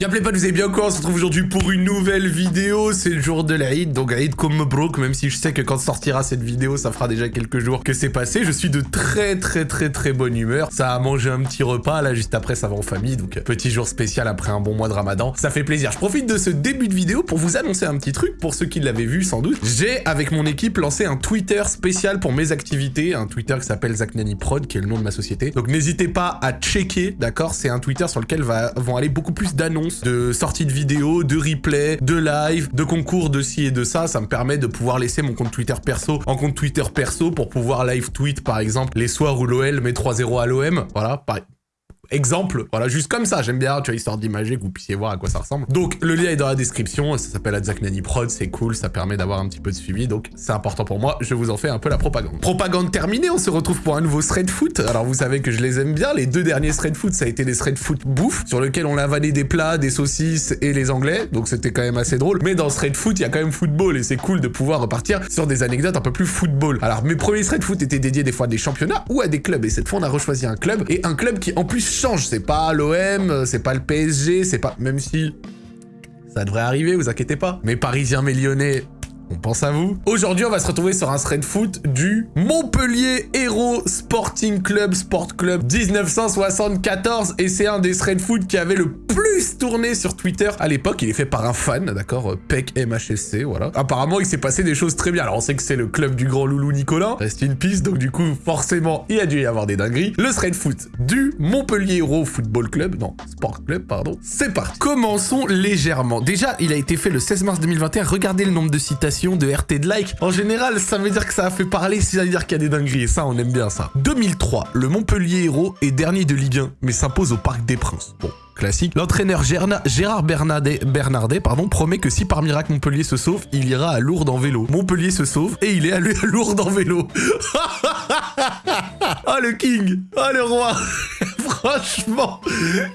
Y'a pas, vous avez bien quoi On se retrouve aujourd'hui pour une nouvelle vidéo, c'est le jour de l'Aïd, donc Aïd comme broke, même si je sais que quand sortira cette vidéo, ça fera déjà quelques jours que c'est passé, je suis de très très très très bonne humeur, ça a mangé un petit repas, là juste après ça va en famille, donc petit jour spécial après un bon mois de ramadan, ça fait plaisir. Je profite de ce début de vidéo pour vous annoncer un petit truc, pour ceux qui l'avaient vu sans doute, j'ai avec mon équipe lancé un Twitter spécial pour mes activités, un Twitter qui s'appelle Zaknani Prod, qui est le nom de ma société, donc n'hésitez pas à checker, d'accord? C'est un Twitter sur lequel vont aller beaucoup plus d'annonces, de sorties de vidéos, de replay, de live, de concours de ci et de ça. Ça me permet de pouvoir laisser mon compte Twitter perso en compte Twitter perso pour pouvoir live tweet par exemple les soirs où l'OL met 3-0 à l'OM. Voilà, pareil exemple. Voilà, juste comme ça, j'aime bien, tu vois, histoire d'imager, que vous puissiez voir à quoi ça ressemble. Donc, le lien est dans la description, ça s'appelle Adzak Nani Prod, c'est cool, ça permet d'avoir un petit peu de suivi, donc c'est important pour moi, je vous en fais un peu la propagande. Propagande terminée, on se retrouve pour un nouveau thread foot. Alors, vous savez que je les aime bien, les deux derniers thread foot, ça a été des thread foot bouffe, sur lequel on avalé des plats, des saucisses et les anglais, donc c'était quand même assez drôle. Mais dans thread foot, il y a quand même football, et c'est cool de pouvoir repartir sur des anecdotes un peu plus football. Alors, mes premiers thread foot étaient dédiés des fois à des championnats ou à des clubs, et cette fois, on a rechoisi un club, et un club qui en plus change, c'est pas l'OM, c'est pas le PSG, c'est pas... Même si... Ça devrait arriver, vous inquiétez pas. Mais Parisiens, mais Lyonnais, on pense à vous. Aujourd'hui, on va se retrouver sur un thread foot du Montpellier Hero Sporting Club Sport Club 1974 et c'est un des thread foot qui avait le plus tourné sur Twitter à l'époque. Il est fait par un fan, d'accord, PEC MHSC, voilà. Apparemment, il s'est passé des choses très bien. Alors, on sait que c'est le club du grand loulou Nicolas, reste une piste, donc du coup, forcément, il a dû y avoir des dingueries. Le thread foot du Montpellier Hero Football Club, non, Sport Club, pardon. C'est parti. Commençons légèrement. Déjà, il a été fait le 16 mars 2021. Regardez le nombre de citations de RT de like. En général, ça veut dire que ça a fait parler, ça veut dire qu'il y a des dingueries. Et ça, on aime bien ça. 2003, le Montpellier Héros est dernier de Ligue 1, mais s'impose au Parc des Princes. Bon, classique. L'entraîneur Gérard Bernardet, pardon, promet que si par miracle Montpellier se sauve, il ira à Lourdes en vélo. Montpellier se sauve et il est allé à Lourdes en vélo. oh le king Oh le roi Franchement,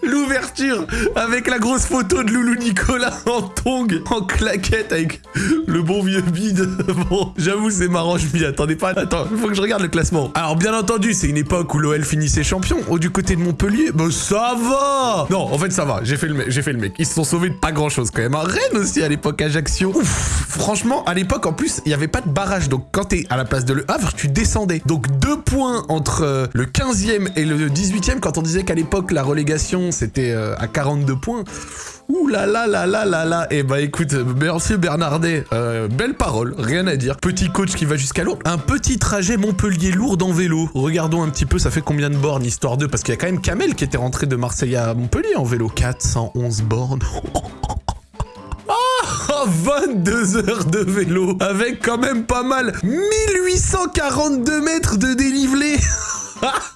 l'ouverture avec la grosse photo de Loulou Nicolas en tong, en claquette avec le bon vieux bide. Bon, j'avoue, c'est marrant, je m'y attendais pas. Attends, il faut que je regarde le classement. Alors, bien entendu, c'est une époque où l'OL finissait champion. Oh, du côté de Montpellier, bah ça va Non, en fait, ça va. J'ai fait le mec. Ils se sont sauvés de pas grand chose quand même. Rennes aussi à l'époque, Ajaccio. Ouf, franchement, à l'époque, en plus, il n'y avait pas de barrage. Donc, quand t'es à la place de Le Havre, tu descendais. Donc, deux points entre euh, le 15e et le 18e quand on disait qu'à l'époque, la relégation, c'était euh, à 42 points. Ouh là là là là là là Eh bah écoute, merci Bernardet, euh, belle parole, rien à dire. Petit coach qui va jusqu'à Lourdes. Un petit trajet Montpellier-Lourdes en vélo. Regardons un petit peu, ça fait combien de bornes, histoire de... Parce qu'il y a quand même Kamel qui était rentré de Marseille à Montpellier en vélo. 411 bornes. 22 heures de vélo avec quand même pas mal 1842 mètres de dénivelé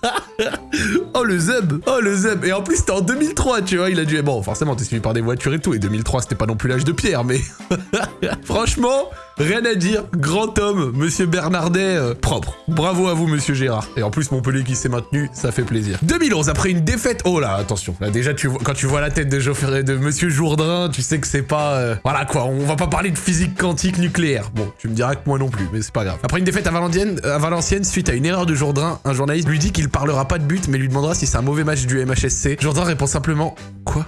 Oh le zeb. Et en plus c'était en 2003 tu vois, il a dû... Bon forcément t'es suivi par des voitures et tout, et 2003 c'était pas non plus l'âge de pierre, mais... Franchement, Rien à dire, grand homme, monsieur Bernardet, euh, propre. Bravo à vous, monsieur Gérard. Et en plus, Montpellier qui s'est maintenu, ça fait plaisir. 2011, après une défaite... Oh là, attention. Là, déjà, quand tu vois la tête de, de monsieur Jourdain, tu sais que c'est pas... Euh, voilà, quoi, on va pas parler de physique quantique nucléaire. Bon, tu me diras que moi non plus, mais c'est pas grave. Après une défaite à Valenciennes, Valenciennes, suite à une erreur de Jourdain, un journaliste lui dit qu'il parlera pas de but, mais lui demandera si c'est un mauvais match du MHSC. Jourdain répond simplement... Quoi?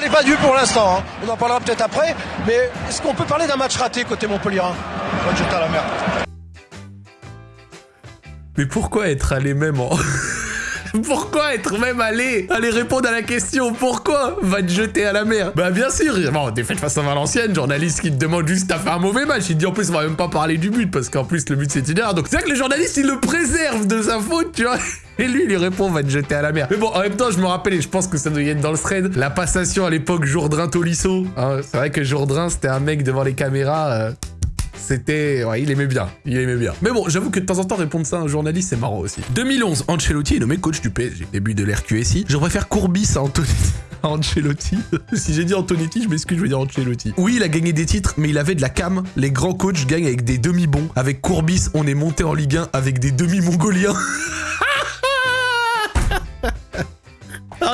N'est pas dû pour l'instant. Hein. On en parlera peut-être après. Mais est-ce qu'on peut parler d'un match raté côté Montpellier à la merde. Mais pourquoi être allé même en... Pourquoi être même allé Aller répondre à la question Pourquoi va te jeter à la mer? Bah bien sûr Bon, défaite face à Valenciennes, journaliste qui te demande juste t'as fait un mauvais match. Il dit en plus on va même pas parler du but parce qu'en plus le but c'est une erreur. Donc c'est vrai que les journalistes ils le préservent de sa faute, tu vois et lui, il lui répond, va te jeter à la mer. Mais bon, en même temps, je me rappelle, et je pense que ça doit y être dans le thread, la passation à l'époque Jourdain-Tolisso. Hein, c'est vrai que Jourdain, c'était un mec devant les caméras... Euh, c'était... Ouais, il aimait bien. Il aimait bien. Mais bon, j'avoue que de temps en temps, répondre ça à un journaliste, c'est marrant aussi. 2011, Ancelotti est nommé coach du PSG. Début de l'RQSI. Je préfère Courbis à. Ancelotti. si j'ai dit Antonetti, je m'excuse, je veux dire Ancelotti. Oui, il a gagné des titres, mais il avait de la cam. Les grands coachs gagnent avec des demi-bons. Avec Courbis, on est monté en Ligue 1 avec des demi-mongoliens.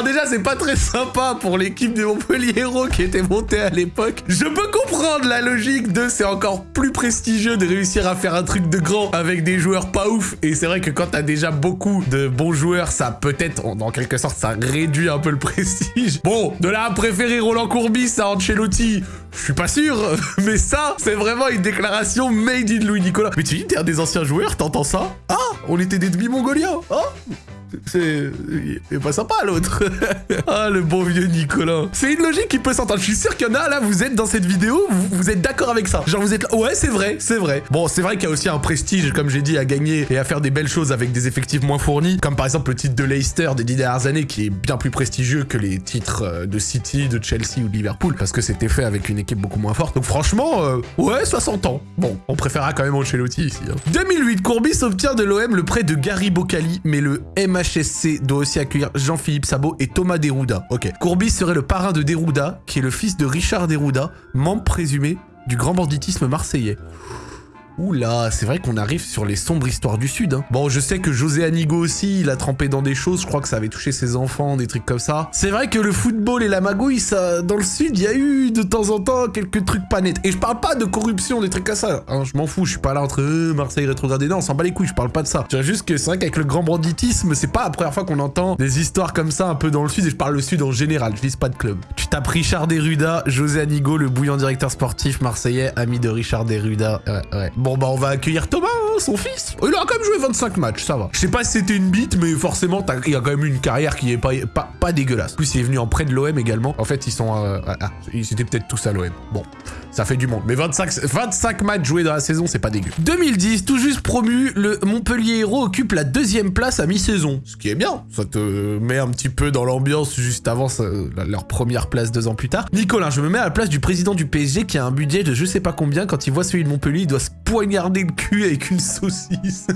déjà, c'est pas très sympa pour l'équipe de Montpellier Héros qui était montée à l'époque. Je peux comprendre la logique de c'est encore plus prestigieux de réussir à faire un truc de grand avec des joueurs pas ouf. Et c'est vrai que quand t'as déjà beaucoup de bons joueurs, ça peut-être, en quelque sorte, ça réduit un peu le prestige. Bon, de là à préférer Roland Courbis à Ancelotti, je suis pas sûr, mais ça, c'est vraiment une déclaration made in Louis Nicolas. Mais tu dis, t'es des anciens joueurs, t'entends ça? Ah, on était des demi-mongoliens, hein? C'est... Pas sympa l'autre. ah, le bon vieux Nicolas. C'est une logique qui peut s'entendre. Je suis sûr qu'il y en a là, vous êtes dans cette vidéo, vous, êtes d'accord avec ça. Genre vous êtes là, ouais c'est vrai, c'est vrai. Bon, c'est vrai qu'il y a aussi un prestige, comme j'ai dit, à gagner et à faire des belles choses avec des effectifs moins fournis. Comme par exemple le titre de Leicester des dix dernières années qui est bien plus prestigieux que les titres euh, de City, de Chelsea ou de Liverpool. Parce que c'était fait avec une équipe beaucoup moins forte. Donc franchement, euh, ouais, 60 ans. Bon, on préférera quand même Ancelotti ici. 2008, hein. Courbis obtient de l'OM le prêt de Gary Bocali, mais le MHSC doit aussi accueillir Jean-Philippe Sabot et Thomas Derouda. Ok. Courbis serait le parrain de Derouda, qui est le fils de Richard Derouda, membre présumé du grand banditisme marseillais. Oula, c'est vrai qu'on arrive sur les sombres histoires du Sud. Hein. Bon, je sais que José Anigo aussi, il a trempé dans des choses, je crois que ça avait touché ses enfants, des trucs comme ça. C'est vrai que le football et la magouille, ça, dans le Sud, il y a eu de temps en temps quelques trucs pas nets. Et je parle pas de corruption, des trucs comme ça. Hein, je m'en fous, je suis pas là entre eux, Marseille rétrogradé. Non, on s'en bat les couilles, je parle pas de ça. Je dirais juste que c'est vrai qu'avec le grand banditisme, c'est pas la première fois qu'on entend des histoires comme ça un peu dans le Sud, et je parle le Sud en général, je vise pas de club. Tu tapes Richard Deruda, José Anigo, le bouillant directeur sportif marseillais, ami de Richard Deruda. Ouais, ouais. Bon, bah, on va accueillir Thomas, hein, son fils. Il a quand même joué 25 matchs, ça va. Je sais pas si c'était une bite, mais forcément, il a quand même une carrière qui est pas, pas, dégueulasse. En plus, il est venu en près de l'OM également. En fait, ils sont... Euh, ah, ah, ils étaient peut-être tous à l'OM. Bon ça fait du monde. Mais 25, 25 matchs joués dans la saison, c'est pas dégueu. 2010, tout juste promu, le Montpellier Héros occupe la deuxième place à mi-saison. Ce qui est bien, ça te met un petit peu dans l'ambiance juste avant leur première place deux ans plus tard. Nicolas, je me mets à la place du président du PSG qui a un budget de je sais pas combien. Quand il voit celui de Montpellier, il doit se poignarder le cul avec une saucisse.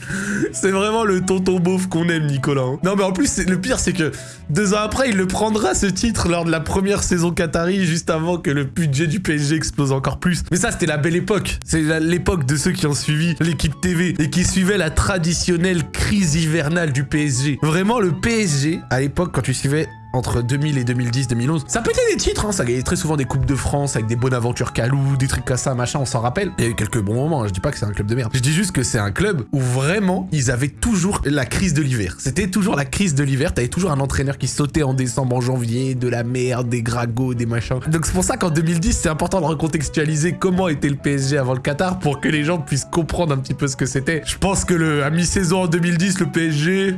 c'est vraiment le tonton beauf qu'on aime, Nicolas. Hein. Non, mais en plus, le pire, c'est que deux ans après, il le prendra ce titre lors de la première saison Qatari, juste avant que le budget du PSG explose encore plus. Mais ça, c'était la belle époque. C'est l'époque de ceux qui ont suivi l'équipe TV et qui suivaient la traditionnelle crise hivernale du PSG. Vraiment, le PSG, à l'époque, quand tu suivais entre 2000 et 2010, 2011. Ça pétait des titres, hein, ça gagnait très souvent des Coupes de France avec des bonnes aventures Calou, des trucs comme ça, machin, on s'en rappelle. Il y a eu quelques bons moments, hein, je dis pas que c'est un club de merde. Je dis juste que c'est un club où vraiment, ils avaient toujours la crise de l'hiver. C'était toujours la crise de l'hiver, t'avais toujours un entraîneur qui sautait en décembre, en janvier, de la merde, des gragots, des machins. Donc c'est pour ça qu'en 2010, c'est important de recontextualiser comment était le PSG avant le Qatar pour que les gens puissent comprendre un petit peu ce que c'était. Je pense que le, à mi-saison en 2010, le PSG...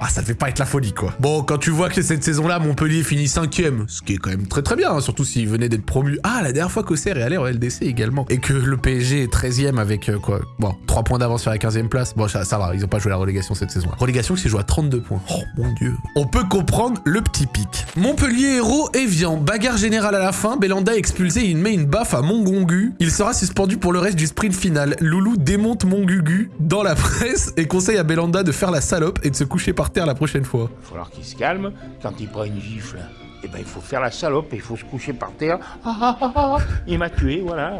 Ah, ça devait pas être la folie, quoi. Bon, quand tu vois que cette saison-là, Montpellier finit cinquième, ce qui est quand même très très bien, hein, surtout s'il venait d'être promu. Ah, la dernière fois qu'Auxerre est allé en LDC également. Et que le PSG est 13ème avec, euh, quoi, bon, 3 points d'avance sur la 15ème place. Bon, ça, va, ils ont pas joué la relégation cette saison-là. Relégation qui s'est jouée à 32 points. Oh, mon dieu. On peut comprendre le petit pic. Montpellier héros Evian, bagarre générale à la fin, Belanda expulsé il met une baffe à Mongongu. Il sera suspendu pour le reste du sprint final. Loulou démonte Mongugu dans la presse et conseille à Belanda de faire la salope et de se coucher par terre la prochaine fois. Il va falloir qu'il se calme. Quand il prend une gifle, eh ben, il faut faire la salope et il faut se coucher par terre. Ah, ah, ah, il m'a tué, voilà.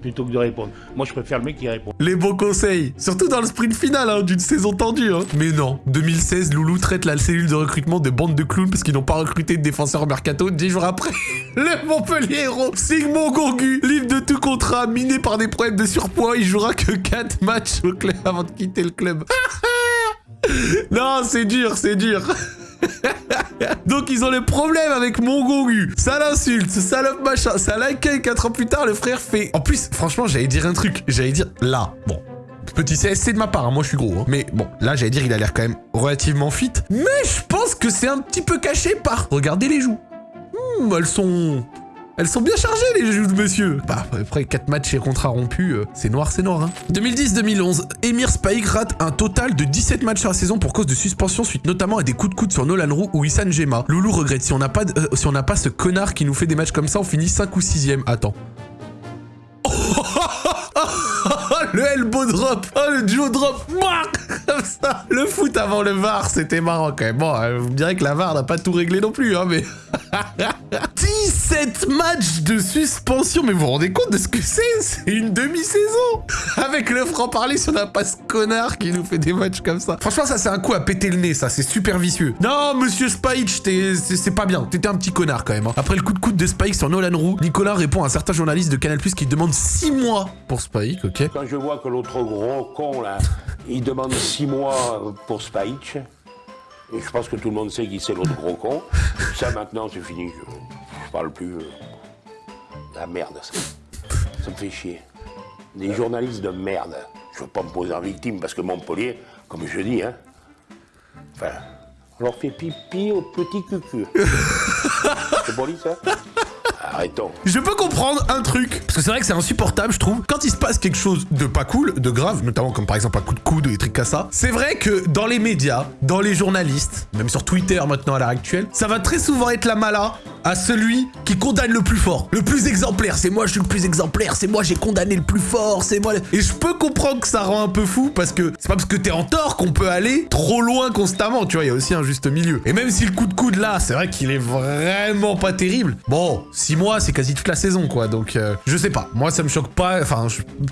Plutôt que de répondre. Moi, je préfère le mec qui répond. Les bons conseils. Surtout dans le sprint final hein, d'une saison tendue. Hein. Mais non. 2016, Loulou traite la cellule de recrutement de bande de clowns parce qu'ils n'ont pas recruté de défenseurs mercato. Dix jours après, le Montpellier héros, Sigmund Gourgu, libre de tout contrat, miné par des problèmes de surpoids. Il jouera que 4 matchs au club avant de quitter le club. non, c'est dur, c'est dur. Donc ils ont le problème avec Mongongu. Ça l'insulte, salope machin, ça l'accueille 4 ans plus tard, le frère fait... En plus, franchement, j'allais dire un truc. J'allais dire, là, bon, Petit CSC de ma part, hein, moi je suis gros. Hein. Mais bon, là j'allais dire il a l'air quand même relativement fit. Mais je pense que c'est un petit peu caché par... Regardez les joues. Hmm, elles sont... Elles sont bien chargées, les joues de monsieur. Bah, après 4 matchs et contrats rompus, euh, c'est noir, c'est noir. Hein. 2010-2011, Emir Spike rate un total de 17 matchs sur la saison pour cause de suspension suite notamment à des coups de coude sur Nolan Roux ou Issan Gema. Loulou regrette, si on n'a pas, euh, si pas ce connard qui nous fait des matchs comme ça, on finit 5 ou 6ème. Attends. le elbow drop, oh, le duo drop, comme ça. Le foot avant le VAR, c'était marrant quand même. Bon, vous me direz que la VAR n'a pas tout réglé non plus, hein, mais... 7 matchs de suspension, mais vous vous rendez compte de ce que c'est? C'est une demi-saison Avec le franc-parler si on n'a pas ce connard qui nous fait des matchs comme ça. Franchement, ça c'est un coup à péter le nez, ça, c'est super vicieux. Non, monsieur Spike, c'est pas bien. T'étais un petit connard quand même. hein. Après le coup de coude de Spike sur Nolan Roux, Nicolas répond à un certain journaliste de Canal+, qui demande 6 mois pour Spike, ok? Quand je vois que l'autre gros con, là, il demande six mois pour Spike, et je pense que tout le monde sait qui c'est l'autre gros con, ça maintenant c'est fini, je, parle plus. euh, La merde, ça. Ça me fait chier. Des journalistes de merde. Je veux pas me poser en victime parce que Montpellier, comme je dis, hein, enfin, on leur fait pipi au petit cucu. c'est poli ça Arrêtons. Je peux comprendre un truc, parce que c'est vrai que c'est insupportable, je trouve. Quand il se passe quelque chose de pas cool, de grave, notamment comme par exemple un coup de coude ou des trucs comme ça, c'est vrai que dans les médias, dans les journalistes, même sur Twitter maintenant à l'heure actuelle, ça va très souvent être la mala à celui qui condamne le plus fort, le plus exemplaire. C'est moi, je suis le plus exemplaire, c'est moi, j'ai condamné le plus fort, c'est moi. Et je peux comprendre que ça rend un peu fou, parce que c'est pas parce que t'es en tort qu'on peut aller trop loin constamment, tu vois, il y a aussi un juste milieu. Et même si le coup de coude là, c'est vrai qu'il est vraiment pas terrible. Bon, 6 mois, c'est quasi toute la saison, quoi. Donc, euh, je sais pas. Moi, ça me choque pas. Enfin,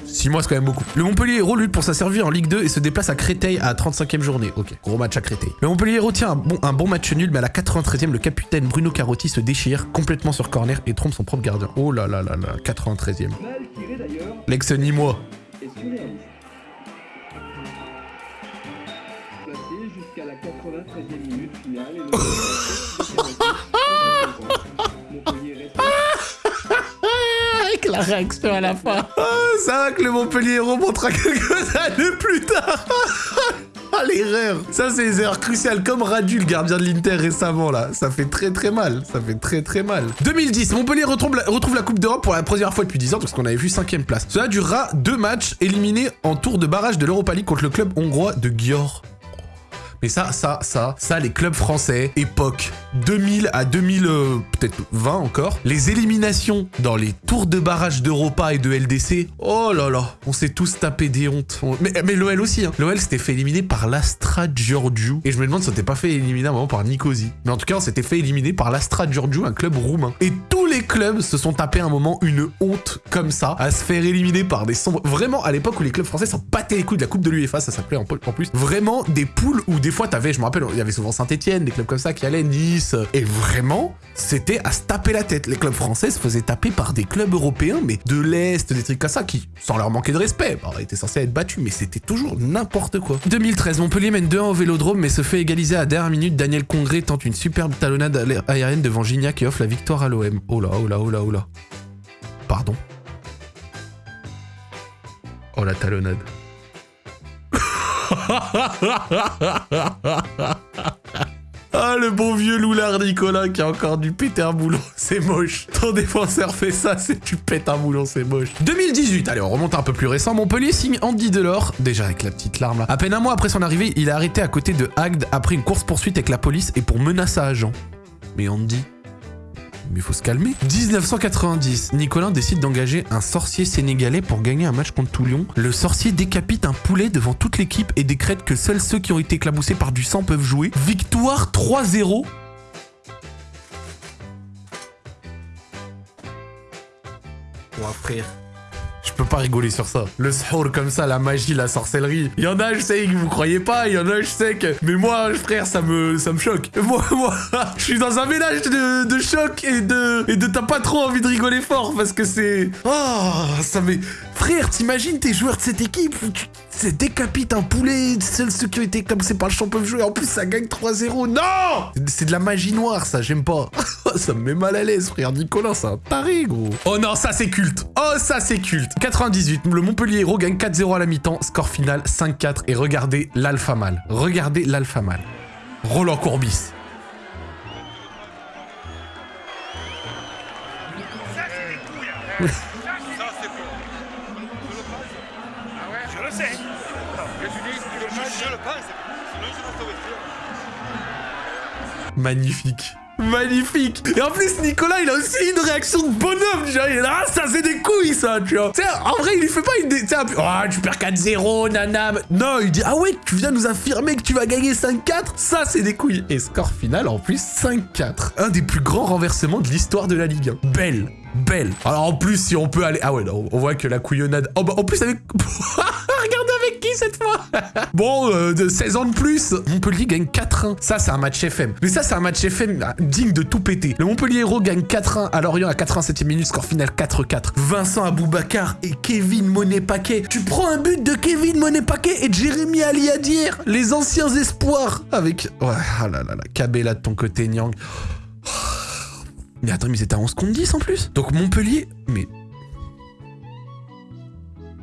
6 mois, c'est quand même beaucoup. Le Montpellier Héros lutte pour sa survie en Ligue 2 et se déplace à Créteil à la 35e journée. Ok, gros match à Créteil. Le Montpellier Héros tient un bon, un bon match nul, mais à la 93e, le capitaine Bruno Carotti se déchire complètement sur corner et trompe son propre gardien. Oh là là là là, 93e. Mal tiré d'ailleurs, L'ex-Nîmois. et surréaliste. Placé jusqu'à la 93e minute finale et le Montpellier reste Avec la réaction à la fin. Ah, ça va que le Montpellier Héros montrera quelques années plus tard. L'erreur Ça, c'est les erreurs cruciales, comme Radu, le gardien de l'Inter récemment, là. Ça fait très très mal. Ça fait très très mal. 2010, Montpellier retrouve la, retrouve la Coupe d'Europe pour la première fois depuis 10 ans, parce qu'on avait vu 5ème place. Cela durera deux matchs éliminés en tour de barrage de l'Europa League contre le club hongrois de Győr. Mais ça, ça, ça, ça, les clubs français, époque 2000 à 2000, euh, peut-être 20 encore, les éliminations dans les tours de barrage d'Europa et de LDC, oh là là, on s'est tous tapé des hontes. On- Mais, mais l'OL aussi, hein. L'OL s'était fait éliminer par l'Astra Giurgiu. Et je me demande si on s'était pas fait éliminer à un moment par Nicosie. Mais en tout cas, on s'était fait éliminer par l'Astra Giurgiu, un club roumain. Et tous les clubs se sont tapés à un moment une honte comme ça, à se faire éliminer par des sombres. Vraiment, à l'époque où les clubs français s'en battaient les couilles de la Coupe de l'UEFA, ça s'appelait en, plus, vraiment des poules où des fois t'avais, je me rappelle, il y avait souvent Saint-Etienne, des clubs comme ça qui allaient, Nice. Et vraiment, c'était à se taper la tête. Les clubs français se faisaient taper par des clubs européens, mais de l'Est, des trucs comme ça, qui, sans leur manquer de respect, bah, étaient censés être battus, mais c'était toujours n'importe quoi. 2013, Montpellier mène 2-1 au Vélodrome, mais se fait égaliser à dernière minute. Daniel Congré tente une superbe talonnade aérienne devant Gignac et offre la victoire à l'OM. Oh là, oh là, oh là, oh là. Pardon. Oh la talonnade. Ah, le bon vieux loulard Nicolas qui a encore du péter un boulon, c'est moche. Ton défenseur fait ça, c'est tu pètes un boulon, c'est moche. 2018, allez, on remonte un peu plus récent. Montpellier signe Andy Delors, déjà avec la petite larme là. À peine un mois après son arrivée, il est arrêté à côté de Agde après une course-poursuite avec la police et pour menace à agent. Mais Andy, mais faut se calmer. 1990, Nicolas décide d'engager un sorcier sénégalais pour gagner un match contre Toulon. Le sorcier décapite un poulet devant toute l'équipe et décrète que seuls ceux qui ont été éclaboussés par du sang peuvent jouer. Victoire 3-0. Ouais, frère. Je peux pas rigoler sur ça. Le sahur comme ça, la magie, la sorcellerie. Il y en a, je sais que vous croyez pas. Il y en a, je sais que. Mais moi, frère, ça me, choque. Moi, moi, je suis dans un mélange de, choc et de, et de t'as pas trop envie de rigoler fort parce que c'est. Oh, ça me. Frère, t'imagines tes joueurs de cette équipe tu décapite un poulet, ont été comme c'est pas le champ peuvent jouer. En plus, ça gagne 3-0. Non C'est de la magie noire, ça, j'aime pas. ça me met mal à l'aise, frère. Nicolas, c'est un taré, gros. Oh non, ça, c'est culte. Oh, ça, c'est culte. 98, le Montpellier Héros gagne 4-0 à la mi-temps, score final 5-4. Et regardez l'alpha mal. Regardez l'alpha mal. Roland Courbis. Je le je. Magnifique. Magnifique Et en plus, Nicolas, il a aussi une réaction de bonhomme, genre, il ah, ça c'est des couilles, ça, tu vois. En vrai, il lui fait pas une... Tu sais, un peu, oh, tu perds 4-0, nanam. Non, il dit, ah ouais, tu viens nous affirmer que tu vas gagner 5-4 Ça, c'est des couilles. Et score final, en plus, 5-4. Un des plus grands renversements de l'histoire de la Ligue 1. Belle Belle Alors en plus, si on peut aller... Ah ouais, non, on voit que la couillonnade... Oh bah, en plus, avec... Cette fois? Bon, euh, de 16 ans de plus, Montpellier gagne 4-1. Ça, c'est un match FM. Mais ça, c'est un match FM ah, digne de tout péter. Le Montpellier Héros gagne 4-1 à Lorient à 87e minute, score final 4-4. Vincent Aboubacar et Kevin Monet-Paquet. Tu prends un but de Kevin Monet-Paquet et Jérémy Aliadir, les anciens espoirs. Avec... Ouais, ah là là là, Cabella de ton côté, Nyang. Mais attends, mais c'était à 11 contre 10 en plus Donc Montpellier... Mais...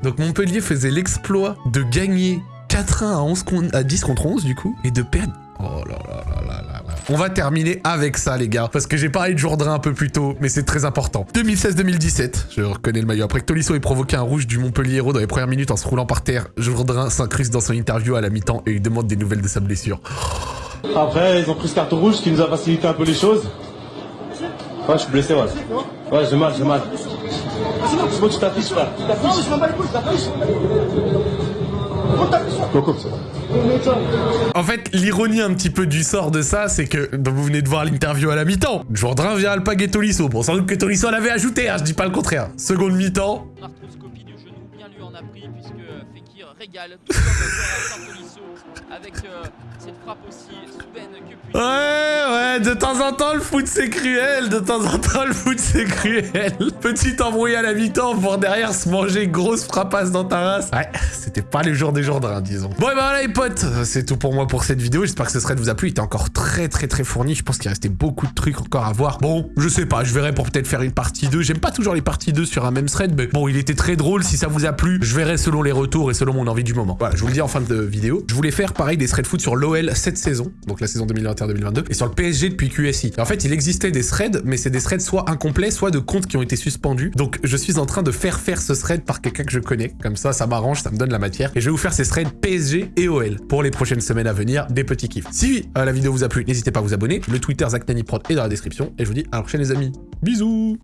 Donc Montpellier faisait l'exploit de gagner 4-1 à, 11 contre- à 10 contre 11 du coup, et de perdre... Oh là là là là là là. On va terminer avec ça les gars, parce que j'ai parlé de Jourdain un peu plus tôt, mais c'est très important. 2016-2017, je reconnais le maillot. Après que Tolisso ait provoqué un rouge du Montpellier Héros dans les premières minutes en se roulant par terre, Jourdain s'incruste dans son interview à la mi-temps et lui demande des nouvelles de sa blessure. Après, ils ont pris ce carton rouge qui nous a facilité un peu les choses. Ouais, je suis blessé, ouais. Ouais, j'ai mal, j'ai mal. C'est bon, tu t'affiches, frère. Non, je m'en bats les couilles, t'affiches. Coco, c'est bon. En fait, l'ironie un petit peu du sort de ça, c'est que donc vous venez de voir l'interview à la mi-temps. Jourdain vient alpaguer Tolisso. Bon, sans doute que Tolisso l'avait ajouté, hein, je dis pas le contraire. Seconde mi-temps. arthroscopie du genou, bien lui en a pris puisque régale avec euh, cette frappe aussi soudaine que puisse. Ouais, ouais, de temps en temps, le foot c'est cruel, de temps en temps, le foot c'est cruel. Petit embrouille à la mi-temps pour derrière se manger une grosse frappasse dans ta race. Ouais, c'était pas le jour des Jourdains, disons. Bon, et ben voilà les potes, c'est tout pour moi pour cette vidéo. J'espère que ce thread vous a plu. Il était encore très très très fourni. Je pense qu'il restait beaucoup de trucs encore à voir. Bon, je sais pas, je verrai pour peut-être faire une partie 2. J'aime pas toujours les parties 2 sur un même thread, mais bon, il était très drôle. Si ça vous a plu, je verrai selon les retours et selon mon envie du moment. Voilà, je vous le dis en fin de vidéo. Je voulais faire pareil des threads foot sur l'OL cette saison, donc la saison 2021-2022, et sur le PSG depuis QSI. En fait, il existait des threads, mais c'est des threads soit incomplets, soit de comptes qui ont été suspendus. Donc, je suis en train de faire faire ce thread par quelqu'un que je connais. Comme ça, ça m'arrange, ça me donne la matière. Et je vais vous faire ces threads PSG et OL pour les prochaines semaines à venir, des petits kiffs. Si euh, la vidéo vous a plu, n'hésitez pas à vous abonner. Le Twitter Zach Nani est dans la description. Et je vous dis à la prochaine les amis. Bisous